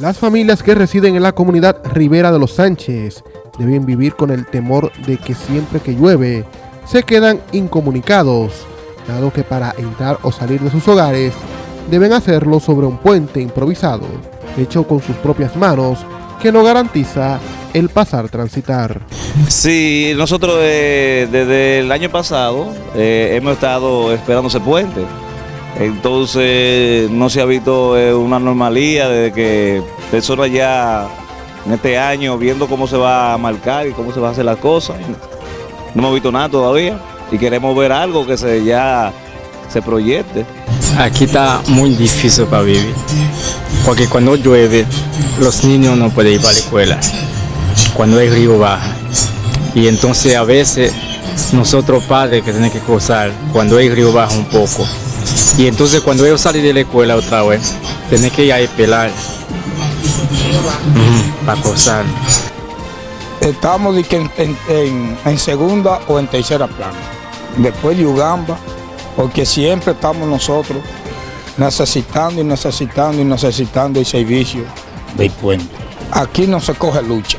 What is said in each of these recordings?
Las familias que residen en la comunidad Rivera de los Sánchez deben vivir con el temor de que siempre que llueve se quedan incomunicados, dado que para entrar o salir de sus hogares deben hacerlo sobre un puente improvisado, hecho con sus propias manos, que no garantiza el pasar transitar. Sí, nosotros eh, desde el año pasado eh, hemos estado esperando ese puente. Entonces no se ha visto eh, una normalía desde que personas ya en este año viendo cómo se va a marcar y cómo se va a hacer las cosas. No hemos visto nada todavía y queremos ver algo que se ya se proyecte. Aquí está muy difícil para vivir, porque cuando llueve los niños no pueden ir para la escuela, cuando el río baja. Y entonces a veces nosotros padres que tenemos que cruzar cuando el río baja un poco, y entonces cuando ellos salen de la escuela otra vez, tienen que ir a pelar para cruzar. Estamos en, segunda o en tercera plana. Después de Ugamba, porque siempre estamos nosotros necesitando y necesitando y necesitando el servicio del puente. Aquí no se coge lucha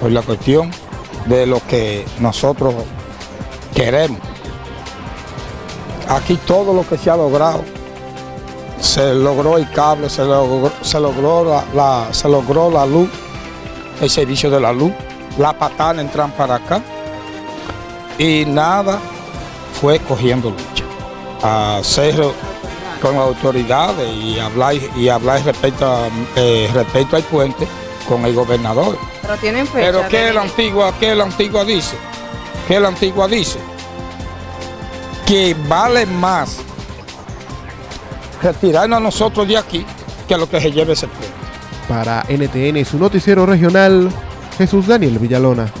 por la cuestión de lo que nosotros queremos. Aquí todo lo que se ha logrado, se logró el cable, se logró, se logró, la, se logró la luz, el servicio de la luz, la patada entran para acá y nada fue cogiendo lucha. Hacer con autoridades y hablar, y hablar respecto, eh, respecto al puente con el gobernador. Pero tienen fecha. Pero ¿qué la antigua, qué la antigua dice? ¿Qué la antigua dice? Que vale más retirarnos a nosotros de aquí que lo que se lleve ese pueblo. Para NTN, su noticiero regional, Jesús Daniel Villalona.